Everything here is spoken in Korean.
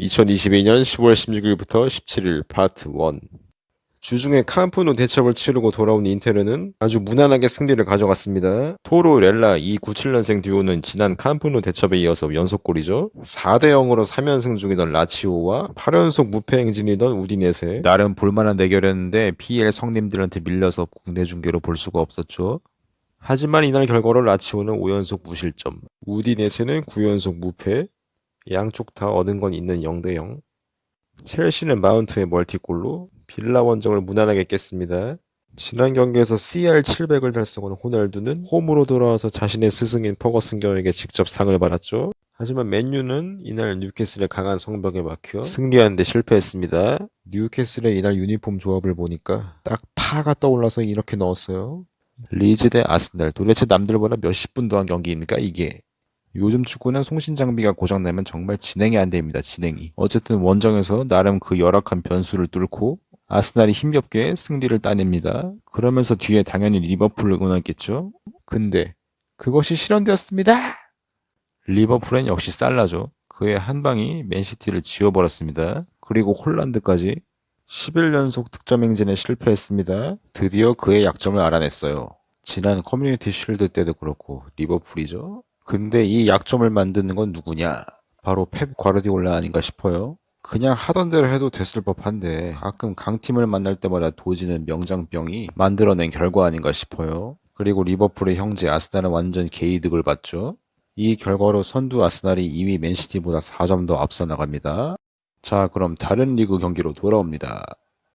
2022년 10월 16일부터 17일 파트 1 주중에 캄프누 대첩을 치르고 돌아온 인테르는 아주 무난하게 승리를 가져갔습니다. 토로 렐라 297년생 듀오는 지난 캄프누 대첩에 이어서 연속골이죠. 4대 0으로 3연승 중이던 라치오와 8연속 무패 행진이던 우디네세 나름 볼만한 대결이었는데 PL 성님들한테 밀려서 국내 중계로 볼 수가 없었죠. 하지만 이날 결과로 라치오는 5연속 무실점, 우디네세는 9연속 무패, 양쪽 다 얻은 건 있는 0대 0. 첼시는 마운트의 멀티골로 빌라 원정을 무난하게 깼습니다. 지난 경기에서 CR 700을 달성한 호날두는 홈으로 돌아와서 자신의 스승인 퍼거슨 경에게 직접 상을 받았죠. 하지만 맨유는 이날 뉴캐슬의 강한 성벽에 막혀 승리하는데 실패했습니다. 뉴캐슬의 이날 유니폼 조합을 보니까 딱 파가 떠올라서 이렇게 넣었어요. 리즈 대 아스날 도대체 남들보다 몇십 분 더한 경기입니까 이게 요즘 축구는 송신 장비가 고장나면 정말 진행이 안 됩니다 진행이 어쨌든 원정에서 나름 그 열악한 변수를 뚫고 아스날이 힘겹게 승리를 따냅니다 그러면서 뒤에 당연히 리버풀을 응원했겠죠 근데 그것이 실현되었습니다 리버풀은 역시 살라죠 그의 한 방이 맨시티를 지워버렸습니다 그리고 홀란드까지 11연속 득점 행진에 실패했습니다. 드디어 그의 약점을 알아냈어요. 지난 Community Shield 때도 그렇고 리버풀이죠. 근데 이 약점을 만드는 건 누구냐? 바로 펩 과르디올라 아닌가 싶어요. 그냥 하던 대로 해도 됐을 법한데 가끔 강팀을 만날 때마다 도지는 명장병이 만들어낸 결과 아닌가 싶어요. 그리고 리버풀의 형제 아스날은 완전 개이득을 봤죠. 이 결과로 선두 아스날이 2위 맨시티보다 4점 더 앞서 나갑니다. 자, 그럼 다른 리그 경기로 돌아옵니다.